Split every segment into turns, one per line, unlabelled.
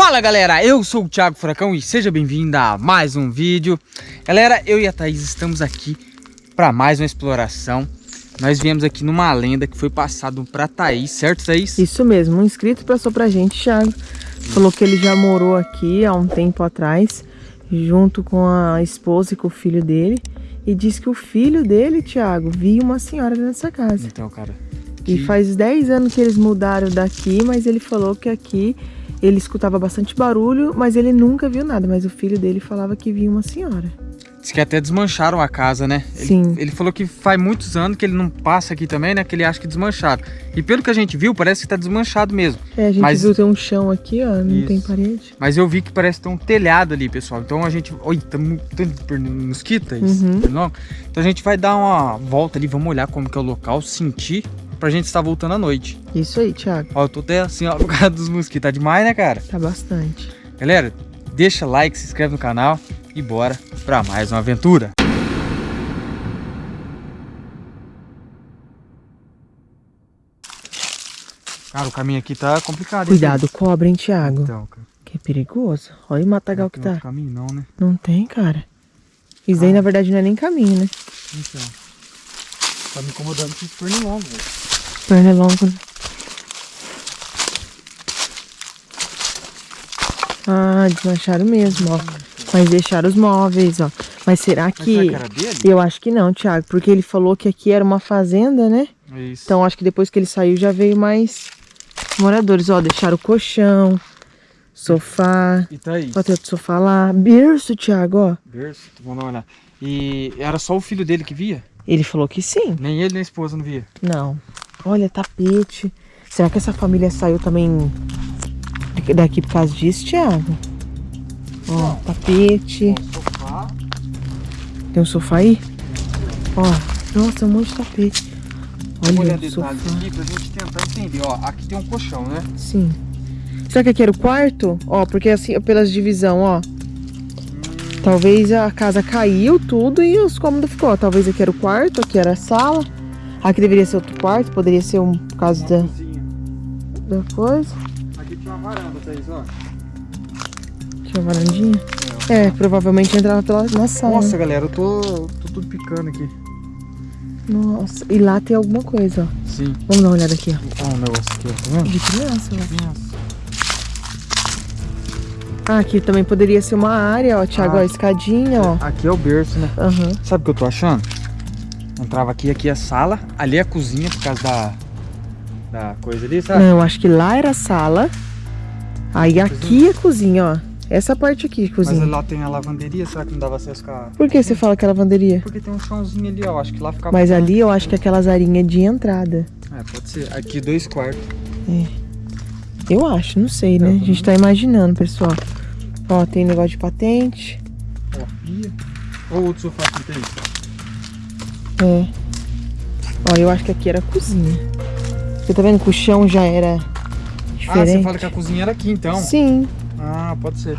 Fala galera, eu sou o Thiago Furacão e seja bem-vindo a mais um vídeo. Galera, eu e a Thaís estamos aqui para mais uma exploração. Nós viemos aqui numa lenda que foi passado para Thaís, certo Thaís?
Isso mesmo, um inscrito passou pra gente, Thiago. Falou que ele já morou aqui há um tempo atrás Junto com a esposa e com o filho dele. E disse que o filho dele, Thiago, viu uma senhora nessa casa.
Então, cara.
E faz 10 anos que eles mudaram daqui, mas ele falou que aqui ele escutava bastante barulho, mas ele nunca viu nada. Mas o filho dele falava que via uma senhora.
Diz que até desmancharam a casa, né?
Sim.
Ele, ele, falou que faz muitos anos que ele não passa aqui também, né? Que ele acha que desmancharam. E pelo que a gente viu, parece que tá desmanchado mesmo.
É, a gente Mas... viu ter um chão aqui, ó, não Isso. tem parede.
Mas eu vi que parece ter um telhado ali, pessoal. Então a gente... Oi, tá tanto mosquito, uhum. Então a gente vai dar uma volta ali, vamos olhar como que é o local, sentir pra gente estar voltando à noite.
Isso aí, Thiago.
Ó, eu tô até assim, ó, por causa dos mosquitos. Tá demais, né, cara?
Tá bastante.
Galera, deixa like, se inscreve no canal e bora pra mais uma aventura. Cara, o caminho aqui tá complicado.
Cuidado, hein? cobra, hein, Thiago?
Então, cara.
Que é perigoso. Olha o matagal que tá. Não tem
caminho não, né?
Não tem, cara. Isso ah. aí, na verdade, não é nem caminho, né?
Então. Tá me incomodando com pernilongo.
Pernilongo. Ah, desmancharam mesmo, ó. Mas deixaram os móveis, ó. Mas será que...
Mas
eu acho que não, Thiago. Porque ele falou que aqui era uma fazenda, né?
Isso.
Então acho que depois que ele saiu já veio mais moradores. Ó, deixaram o colchão, sofá.
E tá aí.
Ó, tem outro sofá lá. Berço, Thiago, ó.
Berço, vamos olhar. E era só o filho dele que via?
Ele falou que sim.
Nem ele nem a esposa não via?
Não. Olha, tapete. Será que essa família saiu também daqui por causa disso, Thiago? Ó, tapete. Tem um sofá aí? Ó, nossa, um monte de tapete.
Olha o sofá. aqui pra gente tentar entender. Ó, aqui tem um colchão, né?
Sim. Será que aqui era o quarto? Ó, porque assim, pelas divisão, ó. Talvez a casa caiu tudo e os cômodos ficou. Talvez aqui era o quarto, aqui era a sala. Aqui deveria ser outro quarto, poderia ser um por causa da, da coisa.
Aqui tinha uma varanda, Thaís, ó.
Tinha uma varandinha? É, é provavelmente entrava pela, na sala.
Nossa, né? galera, eu tô, tô tudo picando aqui.
Nossa, e lá tem alguma coisa, ó.
Sim.
Vamos dar uma olhada aqui,
ó. Olha um negócio aqui, ó, tá vendo?
De criança,
ó. De criança.
Ah, aqui também poderia ser uma área, ó, Thiago, ah, ó, escadinha, ó.
Aqui é o berço, né?
Uhum.
Sabe o que eu tô achando? Entrava aqui, aqui é a sala, ali é a cozinha, por causa da, da coisa ali, sabe?
Não, acho que lá era a sala, aí aqui é a cozinha, ó. Essa parte aqui, cozinha.
Mas lá tem a lavanderia, será que não dava acesso com a...
Por que você fala que é lavanderia?
Porque tem um chãozinho ali, ó, acho que lá ficava...
Mas ali eu acho que é aquelas arinhas de entrada.
É, pode ser. Aqui dois quartos.
É. Eu acho, não sei, né? a gente tá imaginando, pessoal. Ó, tem negócio de patente.
Ó. Ou outro sofá que tem.
É. Ó, eu acho que aqui era a cozinha. Você tá vendo que o chão já era diferente?
Ah, você fala que a cozinha era aqui, então?
Sim.
Ah, pode ser.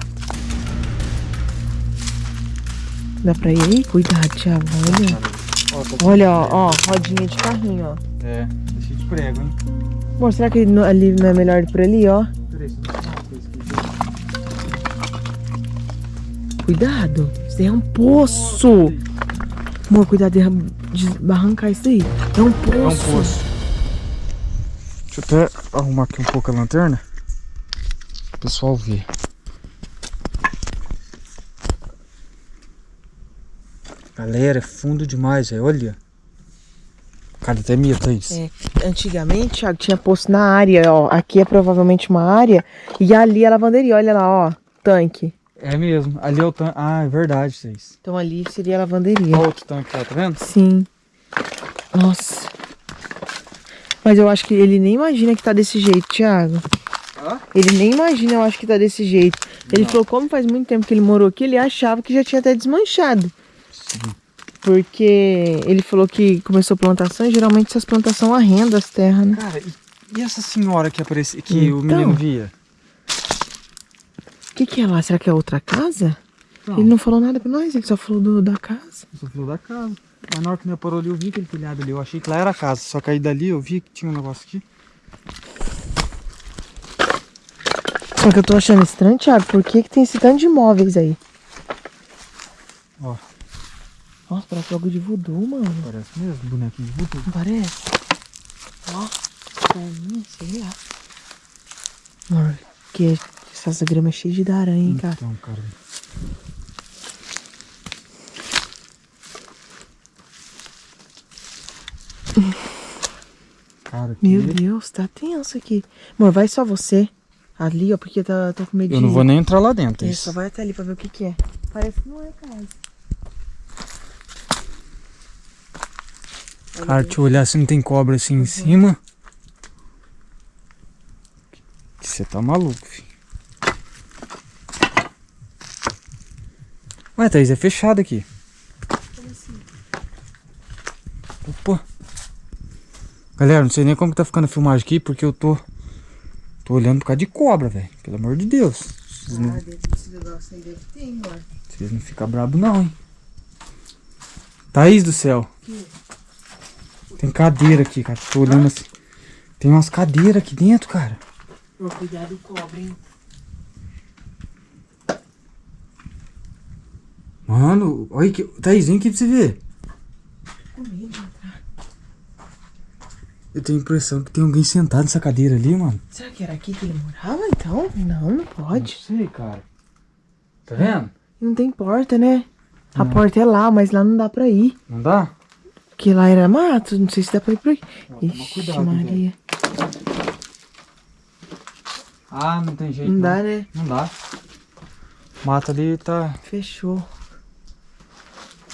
Dá pra ir aí? Cuidado, Thiago. Olha. Ó, Olha, ó, ó, rodinha de carrinho, ó.
É, tá cheio de prego, hein?
Bom, será que ali não é melhor ir por ali, ó? Peraí, Cuidado, isso aí é um poço. Amor, cuidado de barrancar isso aí. É um poço. É um poço.
Deixa eu até arrumar aqui um pouco a lanterna. O pessoal ver. Galera, é fundo demais, é. olha. Cara, até medo, isso.
É. Antigamente, Thiago, tinha poço na área, ó. Aqui é provavelmente uma área. E ali é a lavanderia, olha lá, ó. Tanque.
É mesmo. Ali é o tanque. Ah, é verdade, vocês.
Então ali seria a lavanderia.
Olha outro tanque lá, tá vendo?
Sim. Nossa. Mas eu acho que ele nem imagina que tá desse jeito, Thiago. Hã? Ele nem imagina, eu acho que tá desse jeito. Ele Não. falou, como faz muito tempo que ele morou aqui, ele achava que já tinha até desmanchado. Sim. Porque ele falou que começou plantação e geralmente essas plantações arrendam as terras, né?
Cara, e, e essa senhora que apareceu, que então, o menino via?
Que, que é lá? Será que é outra casa? Não. Ele não falou nada pra nós, ele só falou do, da casa.
Ele só falou da casa. Mas na hora que me parou ali, eu vi aquele telhado ali. Eu achei que lá era a casa. Só que aí dali eu vi que tinha um negócio aqui.
Só que eu tô achando estranho, Thiago, por que, que tem esse tanto de móveis aí?
Ó.
Nossa, parece logo de voodoo, mano.
Parece mesmo, bonequinho de voodoo.
Não parece? Ó, pra mim, sei lá. Amor, que essa grama é cheia de aranha, hein, cara.
Então, cara. Cara, que...
Meu Deus, tá tenso aqui. Amor, vai só você. Ali, ó, porque tá, tô com medo
Eu não vou nem entrar lá dentro.
É,
isso.
só vai até ali pra ver o que que é. Parece que não é casa.
Cara, deixa eu olhar se não tem cobra assim em cima. Você tá maluco, filho. Ué, Thaís, é fechado aqui. Opa. Galera, não sei nem como que tá ficando a filmagem aqui, porque eu tô... Tô olhando por causa de cobra, velho. Pelo amor de Deus. Vocês não,
dentro desse negócio aí deve ter,
vocês não ficam bravos não, hein. Thaís do céu. Tem cadeira aqui, cara. Tô olhando assim. Tem umas cadeiras aqui dentro, cara.
Cuidado, cobra, hein.
Mano, olha que. Thaís, vem aqui pra você ver.
Com medo de entrar.
Eu tenho a impressão que tem alguém sentado nessa cadeira ali, mano.
Será que era aqui que ele morava, então? Não, não pode.
Não sei, cara. Tá vendo?
Não tem porta, né? A
Não.
porta é lá, mas lá não dá pra ir.
Não dá?
Porque lá era mato, não sei se dá pra ir por aqui. Ixi,
cuidado,
Maria.
Ah, não tem jeito.
Não dá, né?
Não dá. O mato ali tá.
Fechou.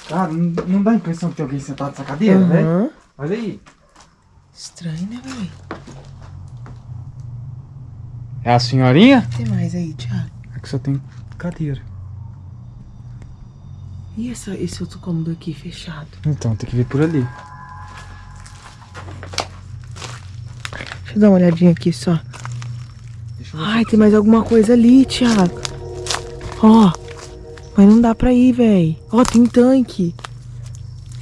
Cara, não, não dá a impressão que tem alguém sentado nessa cadeira, velho?
Aham.
Olha aí.
Estranho, né, velho?
É a senhorinha?
Tem mais aí, Thiago.
É que só tem cadeira.
E essa, esse outro cômodo aqui fechado?
Então, tem que vir por ali.
Deixa eu dar uma olhadinha aqui só.
Deixa eu ver.
Ai, tem mais alguma coisa ali, Thiago. Ó. Mas não dá pra ir, véi. Ó, tem tanque.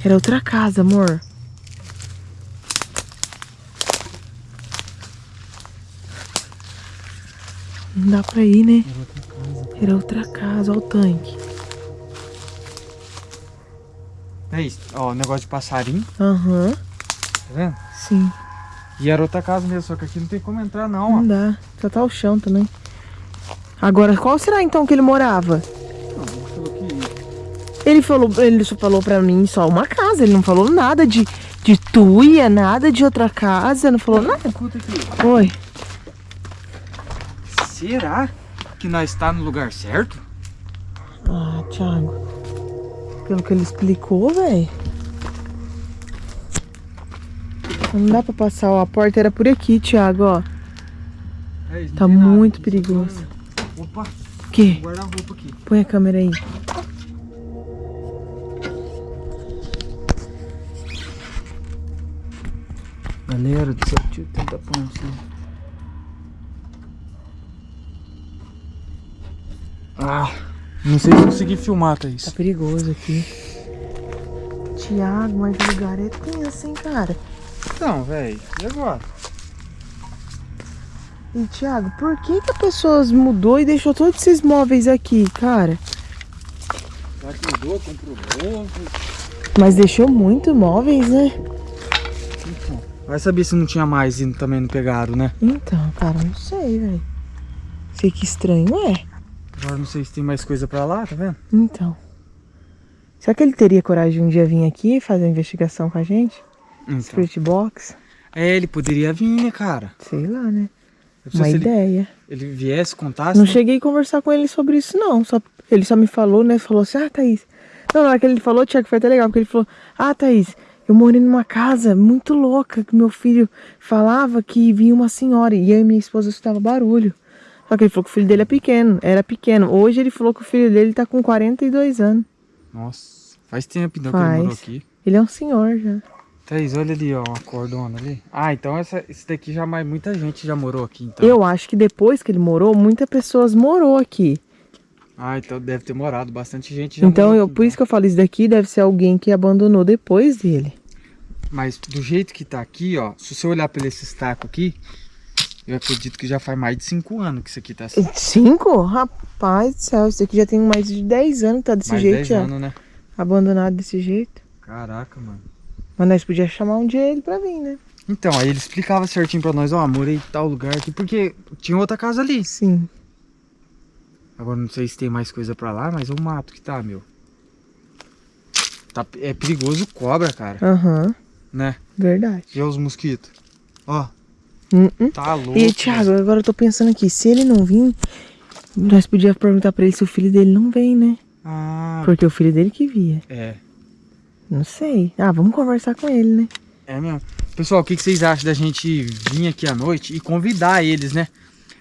Era outra casa, amor. Não dá pra ir, né? Era outra casa, ó o tanque.
É isso. Ó, negócio de passarinho,
Aham,
tá vendo?
sim.
E era outra casa mesmo, só que aqui não tem como entrar não, ó.
Não dá. Só tá o chão também. Agora, qual será então que ele morava?
Que
Ele falou, ele só falou pra mim só uma casa, ele não falou nada de, de tuia, nada de outra casa, não falou nada.
Escuta aqui.
Oi.
Será que nós está no lugar certo?
Ah, Thiago. Pelo que ele explicou, velho. Não dá pra passar, ó. A porta era por aqui, Thiago, ó.
É
Tá
nada
muito
só
perigoso.
Opa,
O quê?
guarda-roupa aqui.
Põe a câmera aí.
Galera do céu, deixa eu tentar pôr assim. Ah, não sei se consegui filmar,
Tá
Thaís.
perigoso aqui. Thiago, mas o lugar é tenso, hein, cara?
Então, velho, e agora?
E, Thiago, por que que a pessoa mudou e deixou todos esses móveis aqui, cara?
Que mudou? Comprou novo?
Mas deixou muito móveis, né?
Vai saber se não tinha mais e também não pegaram, né?
Então, cara, não sei, velho. Sei que estranho é.
Agora não sei se tem mais coisa pra lá, tá vendo?
Então. Será que ele teria coragem de um dia vir aqui fazer uma investigação com a gente?
Então.
Spirit Box?
É, ele poderia vir, né, cara?
Sei lá, né? Uma
se ele,
ideia.
ele viesse, contasse.
Não
né?
cheguei a conversar com ele sobre isso, não. Só, ele só me falou, né? Falou assim, ah, Thaís. Não, na hora que ele falou, Tiago, foi até legal, porque ele falou, ah, Thaís, eu morei numa casa muito louca, que meu filho falava que vinha uma senhora, e eu e minha esposa escutava barulho. Só que ele falou que o filho dele é pequeno, era pequeno. Hoje ele falou que o filho dele tá com 42 anos.
Nossa, faz tempo então que ele
Faz.
morou aqui.
Ele é um senhor já.
Thaís, olha ali, ó, uma cordona ali. Ah, então essa, esse daqui já mais muita gente já morou aqui, então.
Eu acho que depois que ele morou, muitas pessoas morou aqui.
Ah, então deve ter morado, bastante gente já
então, eu, por isso que eu falo, isso daqui deve ser alguém que abandonou depois dele.
Mas do jeito que tá aqui, ó, se você olhar pra esse estaco aqui, Eu acredito que já faz mais de 5 anos que isso aqui tá assim.
Cinco? Rapaz do céu, isso aqui já tem mais de 10 anos que tá desse
mais
jeito,
10
já.
anos, né?
Abandonado desse jeito.
Caraca, mano.
Mas nós podíamos chamar um dia ele pra vir, né?
Então, aí ele explicava certinho pra nós, ó, morei em tal lugar aqui, porque tinha outra casa ali.
Sim.
Agora não sei se tem mais coisa pra lá, mas o mato que tá, meu. Tá, é perigoso cobra, cara,
Aham,
né?
verdade.
E os mosquitos? Ó,
Hum, hum.
tá louco.
E Thiago, agora eu tô pensando aqui, se ele não vir, nós podíamos perguntar pra ele se o filho dele não vem, né?
Ah,
Porque o filho dele que via.
é.
Não sei. Ah, vamos conversar com ele, né?
É mesmo. Pessoal, o que, que vocês acham da gente vir aqui à noite e convidar eles, né?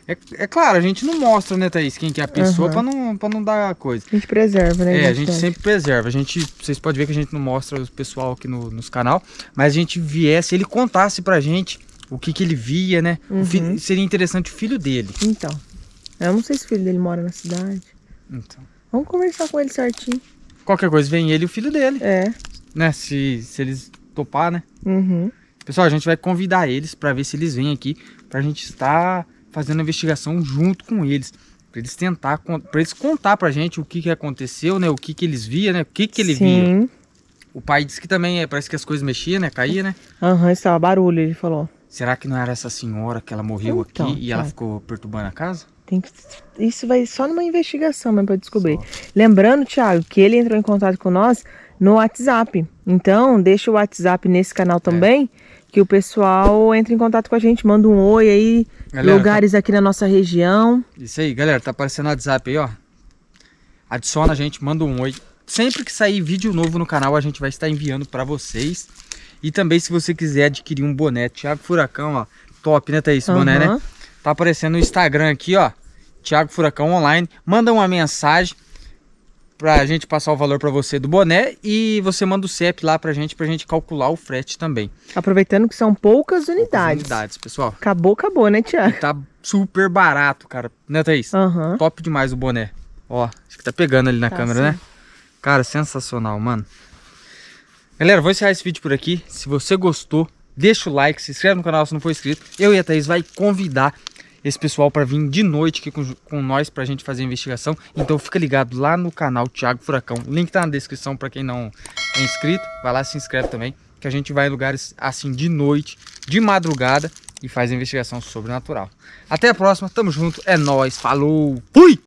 É, é claro, a gente não mostra, né, Thaís, quem que é a pessoa
Aham.
pra, não, pra não dar coisa.
A gente preserva, né?
É, a gente sempre preserva. A gente, vocês podem ver que a gente não mostra o pessoal aqui no, nos canal, mas a gente viesse, ele contasse pra gente o que que ele via, né?
Uhum.
seria interessante o filho dele.
Então. Eu não sei se o filho dele mora na cidade.
Então,
Vamos conversar com ele certinho.
qualquer coisa vem ele e o filho dele,
É.
né? Se, se eles topar, né?
Uhum.
Pessoal, a gente vai convidar eles pra ver se eles vêm aqui pra gente estar fazendo a investigação junto com eles. Pra eles tentar, pra eles contar pra gente o que que aconteceu, né? O que que eles via, né? O que que ele via.
Sim.
O pai disse que também, é, parece que as coisas mexiam, né? Caía, né?
Aham, estava barulho, ele falou.
Será que não era essa senhora que ela morreu
Então,
aqui e ela
tá.
ficou perturbando a casa?
Tem que... Isso vai só numa investigação mesmo pra descobrir. Lembrando, Thiago, que ele entrou em contato com nós no WhatsApp. Então, deixa o WhatsApp nesse
É.
canal também, que o pessoal entra em contato com a gente, manda um oi aí,
Galera,
lugares aqui na nossa região.
Isso aí, galera, tá aparecendo no WhatsApp aí, ó. Adiciona a gente, manda um oi. Sempre que sair vídeo novo no canal, a gente vai estar enviando pra vocês. E também, se você quiser adquirir um boné, Thiago Furacão, ó. Top, né, Thaís? Esse boné, né? Tá aparecendo no Instagram aqui, ó. Thiago Furacão Online. Manda uma mensagem pra gente passar o valor pra você do boné. E você manda o CEP lá pra gente, pra gente calcular o frete também.
Aproveitando que são poucas
Poucas
unidades.
Unidades, pessoal.
Acabou, acabou, né, Thiago?
Tá super barato, cara. Né, Thaís?
Aham.
Top demais o boné. Ó, acho que tá pegando ali na
Tá,
câmera,
sim.
né? Cara, sensacional, mano. Galera, vou encerrar esse vídeo por aqui. Se você gostou, deixa o like, se inscreve no canal se não for inscrito. Eu e a Thaís vai convidar esse pessoal para vir de noite aqui com, com nós pra gente fazer a investigação. Então fica ligado lá no canal Thiago Furacão. O link tá na descrição para quem não é inscrito. Vai lá se inscreve também, que a gente vai em lugares assim de noite, de madrugada e faz a investigação sobrenatural. Até a próxima, tamo junto, é nóis, falou, fui!